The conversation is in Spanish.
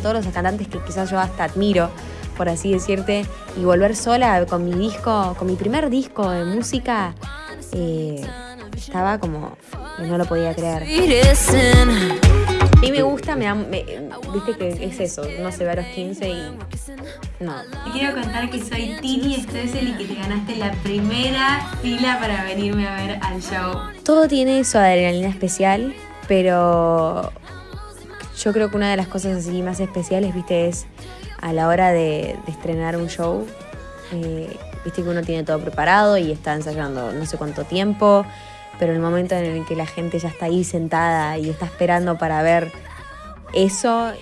todos los cantantes que quizás yo hasta admiro, por así decirte, y volver sola con mi disco, con mi primer disco de música, eh, estaba como, no lo podía creer. A mí me gusta, me, viste que es eso, no se ve a los 15 y no. Te quiero contar que soy Tini Stoessel y que te ganaste la primera fila para venirme a ver al show. Todo tiene su adrenalina especial, pero yo creo que una de las cosas así más especiales, viste, es a la hora de, estrenar un show, eh, viste que uno tiene todo preparado y está ensayando no sé cuánto tiempo, pero el momento en el que la gente ya está ahí sentada y está esperando para ver eso...